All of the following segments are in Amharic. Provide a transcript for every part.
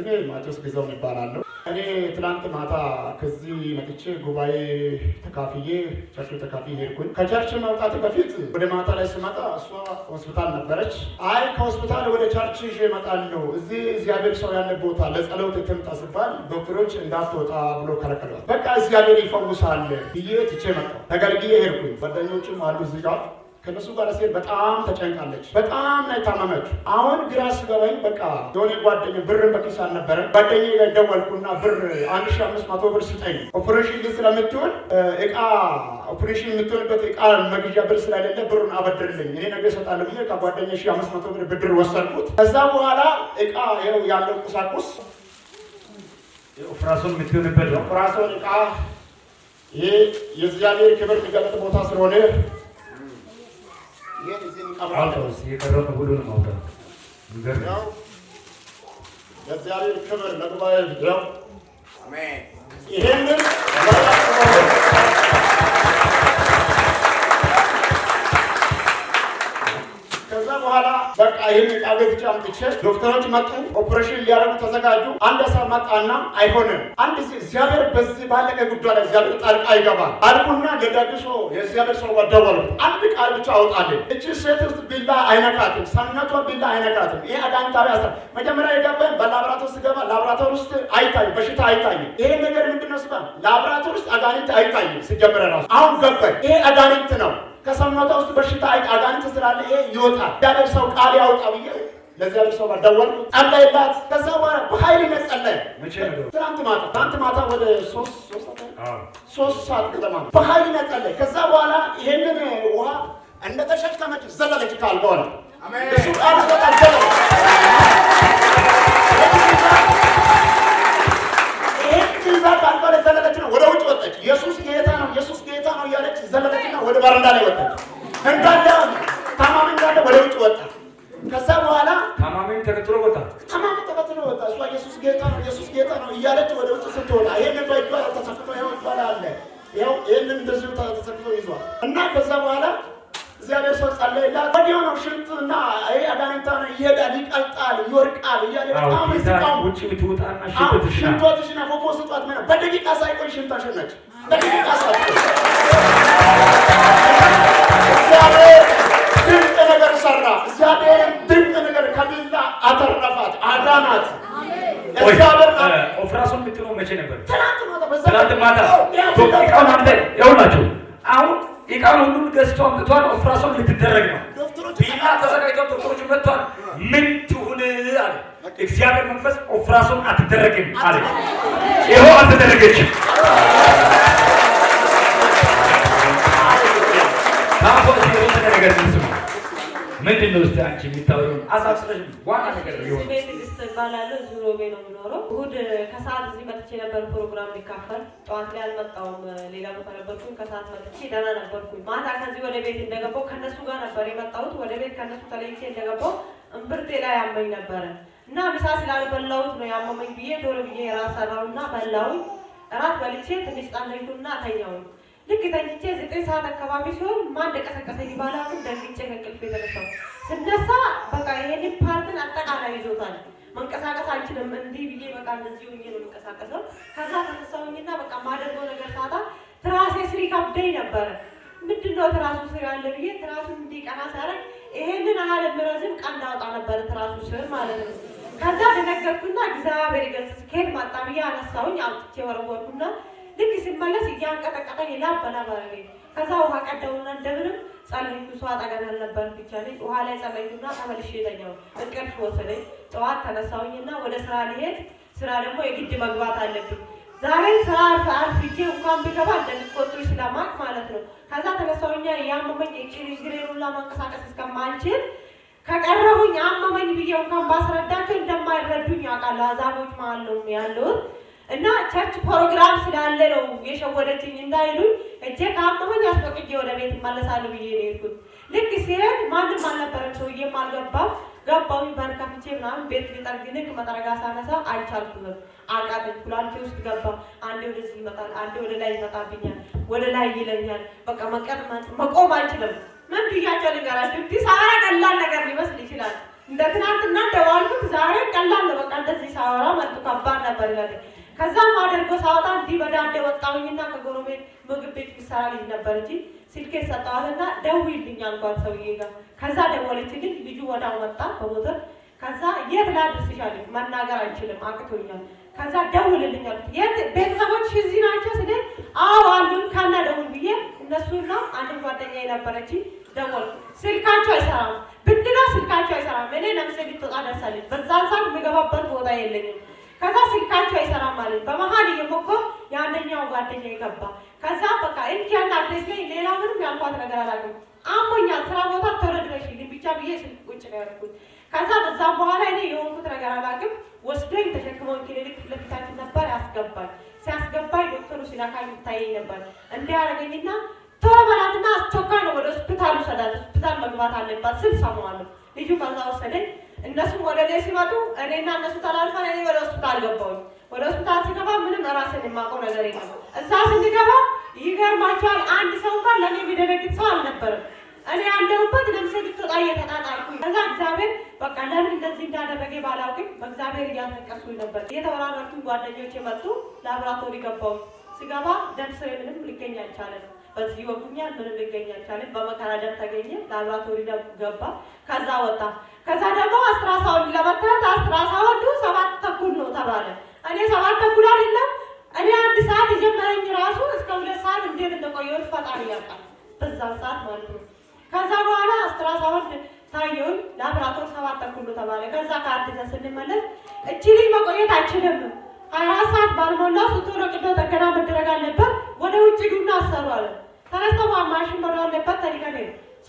ስሜ ማቴዎስ ግዛው ይባላለሁ። እኔ ትናንት ማታ ከዚህ መጥቼ ጉባኤ ተካፍዬ church ተካፍዬ ሄድኩኝ። ከ church መውጣት በፊት ወደ ማታ ላይ ስመጣ እሷ ሆስፒታል ነበረች። አይ ከሆስፒታል ወደ church ይዤ እመጣለሁ፣ እዚህ እግዚአብሔር ሰው ያለ ቦታ ለጸሎት ትምጣ ስባል ዶክተሮች እንዳትወጣ ብሎ ከለከሏል። በቃ እግዚአብሔር ይፈውሳል ብዬ ትቼ መጣሁ። ተገልግዬ ሄድኩኝ። ጓደኞችም አሉ እዚህ ጋር ከነሱ ጋር ሴት በጣም ተጨንቃለች። በጣም ነው የታመመችው። አሁን ግራ ሲገባኝ በቃ የሆነ ጓደኛ ብርን በኪስ አልነበረም። ጓደኛ ጋር ደወልኩና ብር አንድ ሺ አምስት መቶ ብር ስጠኝ ኦፕሬሽን ግን ስለምትሆን እቃ ኦፕሬሽን የምትሆንበት እቃ መግዣ ብር ስለሌለ ብሩን አበድርልኝ እኔ ነገ እሰጣለሁ ብዬ ከጓደኛ ሺ አምስት መቶ ብር ብድር ወሰድኩት። ከዛ በኋላ እቃ ይኸው ያለው ቁሳቁስ ኦፕራሶን የምትሆንበት ነው። እቃ ይሄ የእግዚአብሔር ክብር የሚገለጥ ቦታ ስለሆነ ይህን እዚህ እንቀብራለን። የቀረውን ሁሉንም ያው ለእግዚአብሔር ክብር ለጉባኤ ያው ይሄንን በቃ ይህን ዕቃ ቤት አምጥቼ ዶክተሮች መጡ፣ ኦፕሬሽን ሊያደርጉ ተዘጋጁ። አንድ ሰው መጣና አይሆንም፣ አንድ እግዚአብሔር በዚህ ባለቀ ጉዳይ ላይ እግዚአብሔር ጣልቃ ይገባል አልኩና ለዳግሶ የእግዚአብሔር ሰው ደወሉ። አንድ ቃል ብቻ አውጣልን። እቺ ሴት ውስጥ ቢላ አይነካትም፣ ሰውነቷ ቢላ አይነካትም። ይሄ አጋንንታዊ አስራ መጀመሪያ የገባኝ በላብራቶር ስገባ ላብራቶር ውስጥ አይታይም፣ በሽታ አይታይም። ይሄ ነገር ምንድን ነው ስባል ላብራቶር ውስጥ አጋንንት አይታይም። ሲጀምረ ራሱ አሁን ገባኝ። ይሄ አጋንንት ነው። ከሰውነቷ ውስጥ በሽታ አጋንንት ስላለ ይሄ ይወጣል። እግዚአብሔር ሰው ቃል ያውጣ ብዬ ለእግዚአብሔር ሰው ደወልኩ፣ ጸለይላት። ከዛ በኋላ በኃይል ነው ነው? ትናንት ማታ ትናንት ማታ ወደ ሶስት ሰዓት ገደማ በኃይል ነው ጸለየ። ከዛ በኋላ ይሄንን ውሃ እንደተሸከመች ዘለለች ላይ እሱ ቃል ሲወጣ ዘለለች። በረንዳ ላይ ወጣች። እንዳለ ታማሚ እንዳለ ወደ ውጭ ወጣ። ከዛ በኋላ ታማሚም ተከትሎ ወጣ። ታማሚ ተከትሎ ወጣ። እሷ ኢየሱስ ጌታ ነው ኢየሱስ ጌታ ነው እያለች ወደ ውጭ ስትወጣ ይሄንን በእጇ ተሰክቶ ይኸው አለ። ይኸው ይሄንን እንደዚሁ ተሰክቶ ይዟል እና ከዛ በኋላ እግዚአብሔር ሰው ጸለየላት። ወዲያው ነው ሽንትና ይሄ አጋንንታ ነው ይሄዳል፣ ይቀልጣል፣ ይወርቃል እያለ በጣም ስቃም ሽንት ሽንቷ ትሽና ፎፎ ስጧት በደቂቃ ሳይቆይ ሽንቷ ሸነች። በደቂቃ ሳይቆይ እግዚአብሔር ድንቅ ነገር ሰራ። እግዚአብሔርን ድንቅ ነገር ከቢላ አተረፋት፣ አዳናት። እግዚአብሔር ኦፕራሲዮን የምትለው መቼ ነበር? ትናንት ማታ እቃውን አንተ ይኸውላችሁ፣ አሁን እቃውን ሁሉ ገዝቶ አምጥቷል። ኦፕራሲዮን ልትደረግ ነው። ቢላ ተዘጋጅተው ዶክተሮች መጥቷል። ምን ትሁን አለ እግዚአብሔር መንፈስ። ኦፕራሲዮን አትደረግም አለ። ይኸው አልተደረገችም። ታፎ የተወሰነ ነገር ስሙ። ምንድን ነው እስኪ አንቺ የምታወሪውን አሳስበሽ ዋና ነገር የሆነው። ስሜ ትዕግስት እባላለሁ። እዚሁ ሮቤ ነው የምኖረው። እሑድ ከሰዓት እዚህ መጥቼ ነበር ፕሮግራም ሊካፈል። ጠዋት ላይ አልመጣሁም፣ ሌላ ቦታ ነበርኩኝ። ከሰዓት መጥቼ ደህና ነበርኩኝ። ማታ ከዚህ ወደ ቤት እንደገባሁ ከነሱ ጋር ነበር የመጣሁት። ወደ ቤት ከነሱ ተለይቼ እንደገባሁ እምብርቴ ላይ ያመኝ ነበረ እና ምሳ ስላልበላሁት ነው ያመመኝ ብዬ ቶሎ ብዬ ራስ ሰራሁና በላሁኝ። እራት በልቼ ትንሽ ጸለይኩና ተኛሁኝ። ልክ ተኝቼ ዘጠኝ ሰዓት አካባቢ ሲሆን ማን እንደቀሰቀሰኝ ባላውቅም ደንግጬ ከእንቅልፌ የተነሳሁ። ስነሳ በቃ ይሄንን part ን አጠቃላይ ይዞታል። መንቀሳቀስ አልችልም። እንዲህ ብዬ በቃ እንደዚህ ሆኜ ነው የምንቀሳቀሰው። ከዛ ተነሳሁኝና በቃ ማደርገው ነገር ሳጣ ትራሴ ስር ይከብደኝ ነበረ። ምንድን ነው ትራሱ ስር ያለ ብዬ ትራሱን እንዲቀና ሲያደርግ ይሄንን ያህል የሚረዝም ቀንድ አውጣ ነበረ ትራሱ ስር ማለት ነው። ከዛ ደነገርኩና እግዚአብሔር ይገስጽ ከየት መጣ ብዬ አነሳሁኝ። አውጥቼ ወረወርኩና ልክ ሲመለስ እያንቀጠቀጠኝ ላብ በላብ አደረገኝ። ከዛ ውሃ ቀዳውና እንደምንም ጸለይኩ። እሷ አጠገብ ያልነበር ብቻ ነኝ። ውሃ ላይ ጸለይኩና ተመልሼ ተኛሁ። እንቅልፍ ወሰደኝ። ጠዋት ተነሳሁኝና ወደ ስራ ሊሄድ ስራ ደግሞ የግድ መግባት አለብኝ። ዛሬ ስራ አርፍጄ እንኳን ብገባ እንደሚቆጡኝ ስለማቅ ማለት ነው። ከዛ ተነሳሁኛ ያመመኝ የጭሪ ግሬን ሁላ መንቀሳቀስ እስከማልችል ከቀረሁኝ አመመኝ ብዬ እንኳን ባስረዳቸው እንደማይረዱኝ ያውቃሉ። አዛቦች መሀል ነው ያለሁት እና church ፕሮግራም ስላለ ነው የሸወደችኝ እንዳይሉኝ እጄ ከአመመኝ አስፈቅጄ ወደ ቤት እመለሳለሁ ብዬ ነው የሄድኩት። ልክ ሲሄድ ማንም አልነበረም፣ ሰውዬም አልገባም። ገባሁኝ በር ከፍቼ ምናምን ቤት ሊጠርግ ልክ መጥረጊያ ሳነሳ አልቻልኩትም። አቃተኝ። ኩላሊቴ ውስጥ ገባ። አንዴ ወደዚህ ይመጣል፣ አንዴ ወደ ላይ ይመጣብኛል፣ ወደ ላይ ይለኛል። በቃ መቀመጥ መቆም አልችልም። ምን ብያቸው ልንገራቸው? እንዲህ ሳራ ቀላል ነገር ሊመስል ይችላል። እንደ ትናንትና እንደዋልኩት ዛሬ ቀላል ነው። በቃ እንደዚህ ሳወራ መልቱ ከባድ ነበር ይላል። ከዛም አደርጎ ሳወጣ እንዲህ በዳንዴ ወጣሁኝና ከጎረቤት ምግብ ቤት የሚሰራ ልጅ ነበር እንጂ ስልኬ ሰጠዋትና ደውይልኝ አልኳት ሰውዬ ጋር። ከዛ ደወለችልኝ። ልጁ ወዳው መጣ በሞተር ከዛ የት ላድርስሽ አለኝ። መናገር አልችልም አቅቶኛል። ከዛ ደውልልኝ የት ቤተሰቦች እዚህ ናቸው ስል አዎ አሉን ካና ደውል ብዬ እነሱና አንድ ጓደኛ የነበረች ደወል ስልካቸው አይሰራም። ብድና ስልካቸው አይሰራም። እኔ ነፍሴ ልትወጣ ደርሳለች። በዛን ሰዓት የምገባበት ቦታ የለኝም። ከዛ ስልካቸው አይሰራም ማለት በመሀል እየሞከሩ የአንደኛው ጓደኛ ገባ። ከዛ በቃ እንዲያና address ላይ ሌላ ምንም ያልኳት ነገር አላውቅም። አሞኛል ስራ ቦታ ቶሎ ድረሽልኝ ብቻ ብዬ ስልክ ቁጭ ነው ያደረኩት። ከዛ በዛም በኋላ እኔ የሆንኩት ነገር አላውቅም። ወስዶኝ ተሸክመውን ክሊኒክ ለፊታችን ነበር ያስገባኝ። ሲያስገባኝ ዶክተሩ ሲለካኝ ይታየኝ ነበር። እንዲያደርገኝና ቶሎ በላትና አስቸኳይ ነው ወደ ሆስፒታሉ ሰዳት ሆስፒታል መግባት አለባት ስል ሰማዋለሁ። ልጁ ከዛ ወሰደኝ። እነሱም ወደ እኔ ሲመጡ እኔና እነሱ ተላልፈን እኔ ወደ ሆስፒታል ገባሁኝ። ወደ ሆስፒታል ሲገባ ምንም ራስን የማውቀው ነገር የለም። እዛ ስንገባ ይገርማቸዋል። አንድ ሰው እንኳን ለእኔ የሚደነግጥ ሰው አልነበረም። እኔ ያለሁበት ነፍሴ ልትወጣ እየተጣጣልኩኝ ከዛ እግዚአብሔር በቃ ለምን እንደዚህ እንዳደረገ ባላውቅም በእግዚአብሔር እያስለቀስኩኝ ነበር። እየተወራረድኩኝ ጓደኞቼ መጡ። ላቦራቶሪ ገባሁ። ስገባ ደም ስሬ ምንም ሊገኝ አልቻለም። በዚህ ወጉኛል ምንም ሊገኝ አልቻለም። በመከራ ደም ተገኘ። ላቦራቶሪ ደም ገባ። ከዛ ወጣ። ከዛ ደግሞ አስትራሳውንድ ለመታት አስትራሳውንዱ ሰባት ተኩል ነው ተባለ። እኔ ሰባት ተኩል አይደለም እኔ አንድ ሰዓት የጀመረኝ ራሱ እስከ ሁለት ሰዓት እንዴት እንደቆየሁት ፈጣሪ ያውቃል። በዛን ሰዓት ማለት ነው። ከዛ በኋላ አስትራሳውንድ ታየውን ላብራቶር ሰባት ተኩል ነው ተባለ። ከዛ ከአዲስ ስንመለስ እቺ ልጅ መቆየት አይችልም፣ ሀያ ሰዓት ባልሞላ ስትሆነ ቅዶ ጥገና መደረግ አለበት፣ ወደ ውጭ ዱና አሰሩ አለ። ተነስተው ማሽን መኖር አለበት ተሊቀን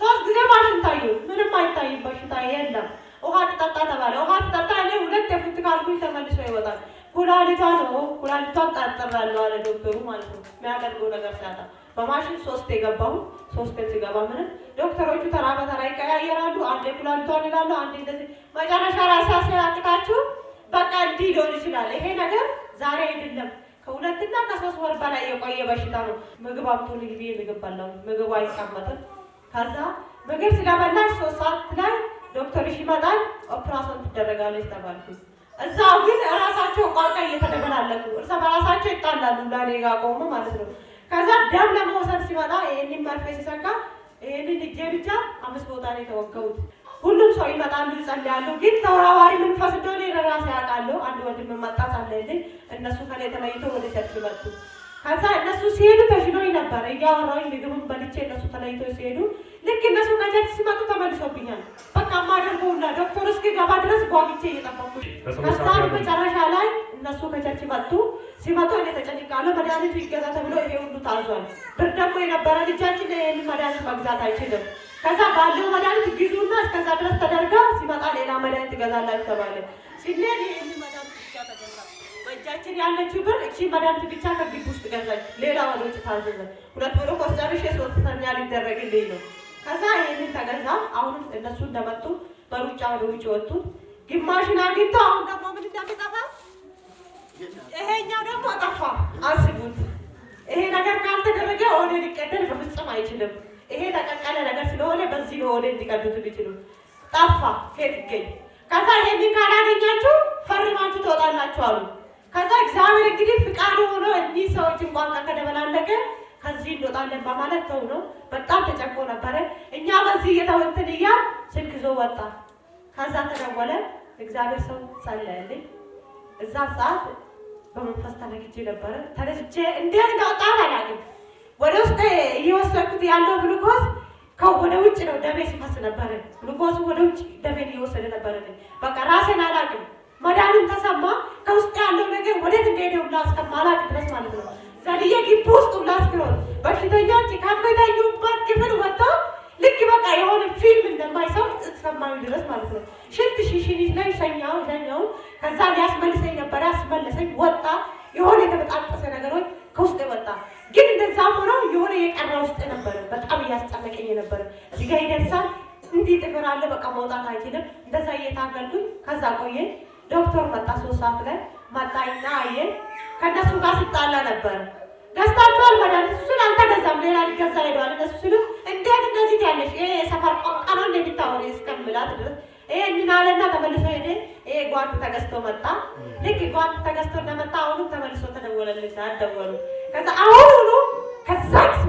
ሶስት ጊዜ ማሽን ታዩ፣ ምንም አይታይም፣ በሽታ የለም። ውሃ ትጠጣ ተባለ። ውሃ ትጠጣ እኔ ሁለት የፉት ካልኩኝ ተመልሶ ይወጣል። ኩላሊቷ ነው ኩላሊቷን ጠርጥራለሁ አለ ዶክተሩ ማለት ነው። የሚያደርገው ነገር ሲያጣ በማሽን ሶስት የገባሁ ሶስት ሲገባ ምንም ዶክተሮቹ ተራ በተራ ይቀያየራሉ። አንዴ ኩላሊቷን ይላሉ፣ አንዴ እንደዚህ መጨረሻ ራሳ ሲያቅታችሁ በቃ እንዲህ ሊሆን ይችላል። ይሄ ነገር ዛሬ አይደለም ከሁለትና ከሶስት ወር በላይ የቆየ በሽታ ነው። ምግብ አምጡልኝ ብዬ ምግብ ምግቡ አይቀመጥም። ከዛ ምግብ ስለበላሽ ሶስት ሰዓት ላይ ዶክተርሽ ይመጣል፣ ኦፕራሲዮን ትደረጋለች ተባልኩኝ። እዛው ግን እራሳቸው ቋንቋ እየተደበላለቁ እርስ በራሳቸው ይጣላሉ። ለኔ ጋር ቆሙ ማለት ነው። ከዛ ደም ለመውሰድ ሲመጣ ይህንን መርፌ ሲሰካ ይህንን እጄ ብቻ አምስት ቦታ ነው የተወገቡት። ሁሉም ሰው ይመጣሉ፣ ይጸልያሉ። ግን ተወራዋሪ መንፈስ እንደሆነ ለራሴ ያውቃለሁ። አንድ ወንድም መጣ ጸለየልኝ። እነሱ ከላይ ተለይቶ ወደ church መጡ። ከዛ እነሱ ሲሄዱ ተሽሎኝ ነበር እያወራሁኝ ምግቡን በልቼ እነሱ ተለይቶ ሲሄዱ ልክ እነሱ ከ church ሲመጡ ተመልሶብኛል። በቃ ማደርገውና ዶክተር እስኪገባ ድረስ ጓግቼ እየጠበኩ ከዛ መጨረሻ ላይ እነሱ ከ church መጡ። ሲመጡ እኔ ተጨንቃለሁ። መድኃኒቱ ይገዛ ተብሎ ይሄ ሁሉ ታዟል። ብር ደግሞ የነበረ ልጃችን ይህንን መድኃኒት መግዛት አይችልም። ከዛ ባለው መድኃኒት ግዙና እስከዛ ድረስ ተደርጋ ሲመጣ ሌላ መድኃኒት ትገዛላችሁ ተባለ። ተገዛ። በእጃችን ያለችው ብር እቺ መድኃኒት ብቻ ከግቢ ውስጥ ገዛች። ሌላ ወደ ውጭ ታዘዘ። ሁለት ብሎ ኮስጨርሽ ሶስተኛ ሊደረግልኝ ነው። ከዛ ይህንን ተገዛ። አሁንም እነሱ እንደመጡ በሩጫ ወደ ውጭ ወጡ። ግማሽን አግኝቶ አሁን ደግሞ ምን እንደሚጠፋ ይሄኛው ደግሞ ጠፋ። አስቡት። ይሄ ነገር ካልተደረገ ወደ ሊቀደል በፍጹም አይችልም። ይሄ ተቀቀለ ነገር ስለሆነ በዚህ ወደ ሊቀዱት የሚችሉ ጠፋ። ከየት ይገኝ? ከዛ ይሄንን ካላገኛችሁ ፈርማችሁ ትወጣላችሁ አሉ። ከዛ እግዚአብሔር እንግዲህ ፍቃዱ ሆኖ እኒህ ሰዎች እንኳን ከተደበላለቀ ከዚህ እንወጣለን በማለት ተው ነው። በጣም ተጨንቆ ነበረ። እኛ በዚህ እየተወንትን እያል ስልክ ይዞ ወጣ። ከዛ ተደወለ። እግዚአብሔር ሰው ጸለየልኝ። እዛ ሰዓት በመንፈስ ተነግጄ ነበረ። ተነስቼ እንዴት እንዳወጣት አላውቅም። ወደ ውስጥ እየወሰድኩት ያለው ግሉኮስ ወደ ውጭ ነው ደሜ ሲፈስ ነበረ። ግሉኮሱ ወደ ውጭ ደሜን እየወሰደ ነበረ። በቃ ራሴን አላውቅም። መድኃኒት ተሰማ። ከውስጥ ያለው ነገር ወዴት እንደሄደ ሁላ እስከማላውቅ ድረስ ማለት ነው። ዘልዬ ግቢ ውስጥ ሁላ እስክኖር በሽተኞች ከሚተኙበት ክፍል ወጥተው ልክ በቃ የሆነ ፊልም እንደማይሰው እስከማዩ ድረስ ማለት ነው። ሽንት ሽሽኒት ላይ ሸኛው ሸኛው። ከዛ ሊያስመልሰኝ ነበረ፣ ያስመለሰኝ ወጣ። የሆነ የተበጣጠሰ ነገሮች ከውስጥ ወጣ። የሆነ የቀረ ውስጥ ነበረ። በጣም እያስጨነቀኝ ነበረ። እዚህ ጋር ይደርሳል፣ እንዲህ ጥፍር አለ፣ በቃ መውጣት አይችልም። እንደዛ እየታገልኩኝ ከዛ ቆየ። ዶክተር መጣ፣ ሶስት ሰዓት ላይ መጣኝና አየን። ከእነሱ ጋር ስጣላ ነበረ ገዝታችኋል መድኃኒት እሱን አልተገዛም፣ ሌላ ሊገዛ ሄደዋል። እነሱ ሲሉ እንዴት እንደዚህ ያለሽ ይሄ የሰፈር ቋንቋ ነው እንደሚታወሪ እስከምላት ድረስ ይሄንን አለና ተመልሶ ሄደ። ይሄ ጓንት ተገዝቶ መጣ። ልክ ጓንት ተገዝቶ እንደመጣ አሁንም ተመልሶ ተደወለልኝ። አደወሉ። ከዛ አሁኑኑ ከዛች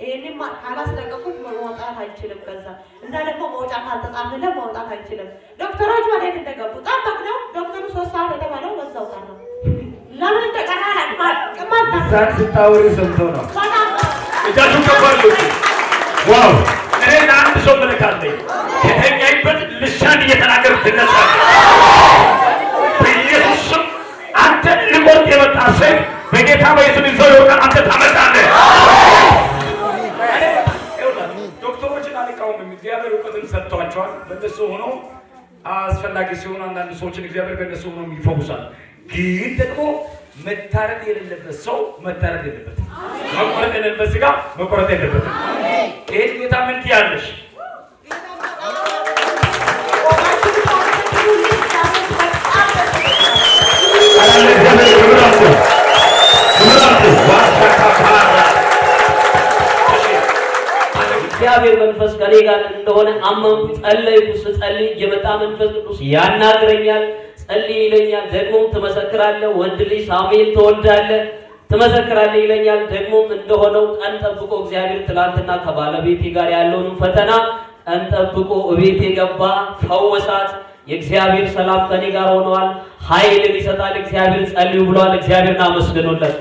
ይህንን ካላስለቀቁት መውጣት አይችልም። ከዛ እና ደግሞ መውጫ ካልተጻፈለት መውጣት አይችልም። ዶክተሮች ወዴት እንደገቡ ጠበቅነው። ዶክተሩ ሶስት ሰዓት የተባለው በዛው ቀረ። ለምን እንደቀረ ቅማት እዛን ስታወሪ ሰምቶ ነው። እጃችሁ ከባሉ ዋው! እኔ ለአንድ ሰው መልካለኝ የተኛይበት ልሳን እየተናገር ትነሳለህ። በኢየሱስ ስም አንተ ልቆርጥ የመጣ ሰይፍ በጌታ በኢየሱስ ይዘው ይወጣል። አንተ ታመጣለህ። ሰጥቷቸዋል። በእነሱ ሆኖ አስፈላጊ ሲሆኑ አንዳንድ ሰዎችን እግዚአብሔር በእነሱ ሆኖ ይፈውሳል። ግን ደግሞ መታረድ የሌለበት ሰው መታረድ የለበትም። መቆረጥ የሌለበት ስጋ መቆረጥ የለበትም። ይሄን ጌታ ምን ትያለሽ? እግዚአብሔር መንፈስ ከኔ ጋር እንደሆነ አመንኩ፣ ጸለይኩ። ስጸልይ የመጣ መንፈስ ቅዱስ ያናግረኛል፣ ጸልይ ይለኛል። ደግሞም ትመሰክራለህ፣ ወንድ ልጅ ሳሙኤል ትወልዳለህ፣ ትመሰክራለህ ይለኛል። ደግሞም እንደሆነው ቀን ጠብቆ እግዚአብሔር ትላንትና ከባለቤቴ ጋር ያለውን ፈተና ቀን ጠብቆ እቤቴ ገባ፣ ፈወሳት። የእግዚአብሔር ሰላም ከኔ ጋር ሆነዋል። ኃይልን ይሰጣል እግዚአብሔር። ጸልዩ ብለዋል። እግዚአብሔርን አመስግኑለት።